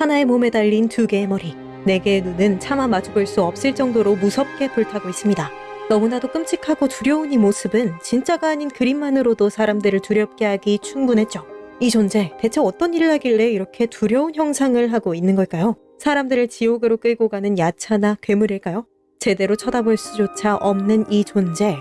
하나의 몸에 달린 두 개의 머리, 네 개의 눈은 차마 마주볼 수 없을 정도로 무섭게 불타고 있습니다. 너무나도 끔찍하고 두려운 이 모습은 진짜가 아닌 그림만으로도 사람들을 두렵게 하기 충분했죠. 이 존재, 대체 어떤 일을 하길래 이렇게 두려운 형상을 하고 있는 걸까요? 사람들을 지옥으로 끌고 가는 야차나 괴물일까요? 제대로 쳐다볼 수조차 없는 이 존재.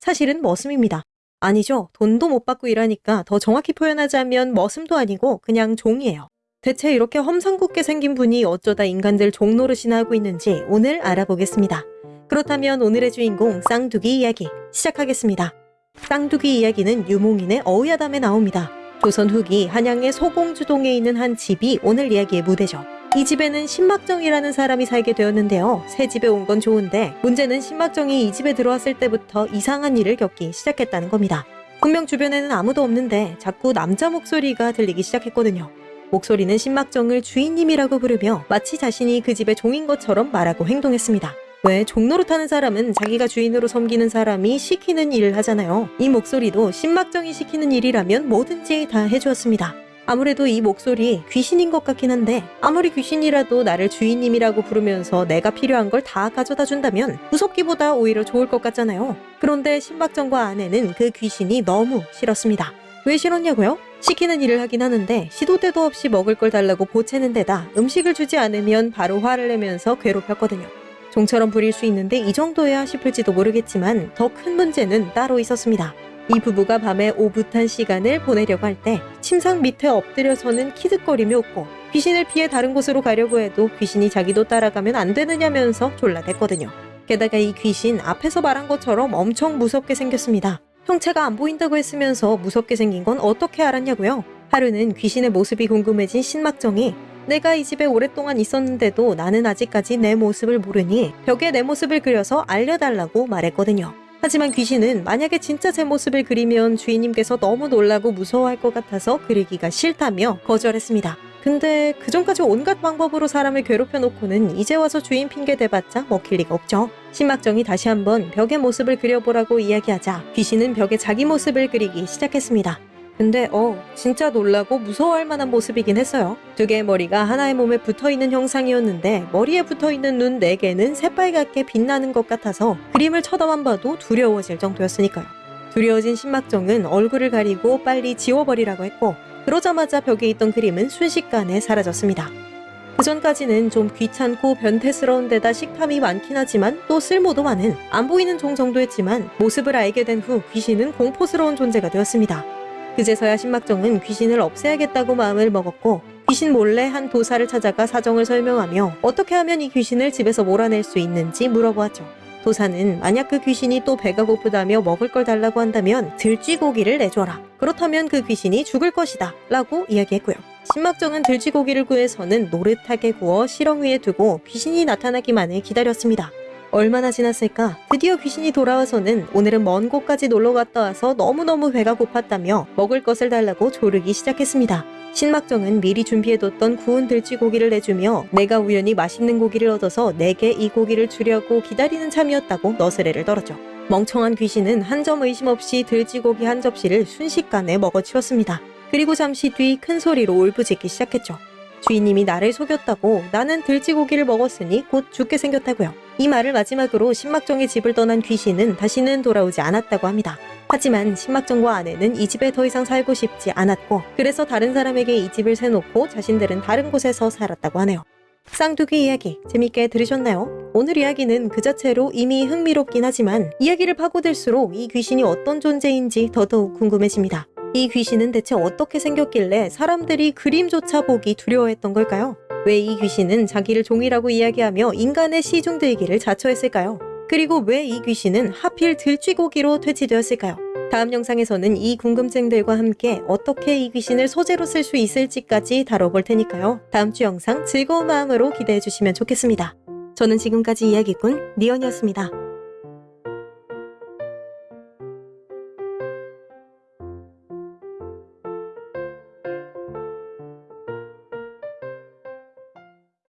사실은 머슴입니다. 아니죠. 돈도 못 받고 일하니까 더 정확히 표현하자면 머슴도 아니고 그냥 종이에요. 대체 이렇게 험상궂게 생긴 분이 어쩌다 인간들 종노릇이나 하고 있는지 오늘 알아보겠습니다. 그렇다면 오늘의 주인공 쌍두기 이야기 시작하겠습니다. 쌍두기 이야기는 유몽인의 어우야담에 나옵니다. 조선 후기 한양의 소공주동에 있는 한 집이 오늘 이야기의 무대죠. 이 집에는 신막정이라는 사람이 살게 되었는데요. 새 집에 온 건 좋은데 문제는 신막정이 이 집에 들어왔을 때부터 이상한 일을 겪기 시작했다는 겁니다. 분명 주변에는 아무도 없는데 자꾸 남자 목소리가 들리기 시작했거든요. 목소리는 신막정을 주인님이라고 부르며 마치 자신이 그 집의 종인 것처럼 말하고 행동했습니다. 왜 종노릇하는 사람은 자기가 주인으로 섬기는 사람이 시키는 일을 하잖아요. 이 목소리도 신막정이 시키는 일이라면 뭐든지 다 해주었습니다. 아무래도 이 목소리 귀신인 것 같긴 한데 아무리 귀신이라도 나를 주인님이라고 부르면서 내가 필요한 걸 다 가져다 준다면 무섭기보다 오히려 좋을 것 같잖아요. 그런데 신박정과 아내는 그 귀신이 너무 싫었습니다. 왜 싫었냐고요? 시키는 일을 하긴 하는데 시도 때도 없이 먹을 걸 달라고 보채는 데다 음식을 주지 않으면 바로 화를 내면서 괴롭혔거든요. 종처럼 부릴 수 있는데 이 정도야 싶을지도 모르겠지만 더 큰 문제는 따로 있었습니다. 이 부부가 밤에 오붓한 시간을 보내려고 할 때 침상 밑에 엎드려서는 키득거리며 웃고 귀신을 피해 다른 곳으로 가려고 해도 귀신이 자기도 따라가면 안 되느냐면서 졸라댔거든요. 게다가 이 귀신 앞에서 말한 것처럼 엄청 무섭게 생겼습니다. 형체가 안 보인다고 했으면서 무섭게 생긴 건 어떻게 알았냐고요? 하루는 귀신의 모습이 궁금해진 신막정이 내가 이 집에 오랫동안 있었는데도 나는 아직까지 내 모습을 모르니 벽에 내 모습을 그려서 알려달라고 말했거든요. 하지만 귀신은 만약에 진짜 제 모습을 그리면 주인님께서 너무 놀라고 무서워할 것 같아서 그리기가 싫다며 거절했습니다. 근데 그전까지 온갖 방법으로 사람을 괴롭혀 놓고는 이제 와서 주인 핑계 대봤자 먹힐 리가 없죠. 신막정이 다시 한번 벽의 모습을 그려보라고 이야기하자 귀신은 벽에 자기 모습을 그리기 시작했습니다. 근데 어 진짜 놀라고 무서워할 만한 모습이긴 했어요. 두 개의 머리가 하나의 몸에 붙어있는 형상이었는데 머리에 붙어있는 눈 네 개는 새빨갛게 빛나는 것 같아서 그림을 쳐다만 봐도 두려워질 정도였으니까요. 두려워진 신막정은 얼굴을 가리고 빨리 지워버리라고 했고 그러자마자 벽에 있던 그림은 순식간에 사라졌습니다. 그 전까지는 좀 귀찮고 변태스러운 데다 식탐이 많긴 하지만 또 쓸모도 많은 안 보이는 종 정도였지만 모습을 알게 된 후 귀신은 공포스러운 존재가 되었습니다. 그제서야 신막정은 귀신을 없애야겠다고 마음을 먹었고 귀신 몰래 한 도사를 찾아가 사정을 설명하며 어떻게 하면 이 귀신을 집에서 몰아낼 수 있는지 물어보았죠. 도사는 만약 그 귀신이 또 배가 고프다며 먹을 걸 달라고 한다면 들쥐고기를 내줘라. 그렇다면 그 귀신이 죽을 것이다. 라고 이야기했고요. 신막정은 들쥐고기를 구해서는 노릇하게 구워 실ong 위에 두고 귀신이 나타나기만을 기다렸습니다. 얼마나 지났을까? 드디어 귀신이 돌아와서는 오늘은 먼 곳까지 놀러 갔다 와서 너무너무 배가 고팠다며 먹을 것을 달라고 조르기 시작했습니다. 신막정은 미리 준비해뒀던 구운 들쥐고기를 내주며 내가 우연히 맛있는 고기를 얻어서 내게 이 고기를 주려고 기다리는 참이었다고 너스레를 떨었죠. 멍청한 귀신은 한 점 의심 없이 들쥐고기 한 접시를 순식간에 먹어치웠습니다. 그리고 잠시 뒤 큰 소리로 울부짖기 시작했죠. 주인님이 나를 속였다고 나는 들쥐고기를 먹었으니 곧 죽게 생겼다고요. 이 말을 마지막으로 신막정의 집을 떠난 귀신은 다시는 돌아오지 않았다고 합니다. 하지만 신막정과 아내는 이 집에 더 이상 살고 싶지 않았고 그래서 다른 사람에게 이 집을 세놓고 자신들은 다른 곳에서 살았다고 하네요. 쌍두귀 이야기 재밌게 들으셨나요? 오늘 이야기는 그 자체로 이미 흥미롭긴 하지만 이야기를 파고들수록 이 귀신이 어떤 존재인지 더더욱 궁금해집니다. 이 귀신은 대체 어떻게 생겼길래 사람들이 그림조차 보기 두려워했던 걸까요? 왜 이 귀신은 자기를 종이라고 이야기하며 인간의 시중들기를 자처했을까요? 그리고 왜 이 귀신은 하필 들쥐고기로 퇴치되었을까요? 다음 영상에서는 이 궁금증들과 함께 어떻게 이 귀신을 소재로 쓸 수 있을지까지 다뤄볼 테니까요. 다음 주 영상 즐거운 마음으로 기대해 주시면 좋겠습니다. 저는 지금까지 이야기꾼 니언이었습니다.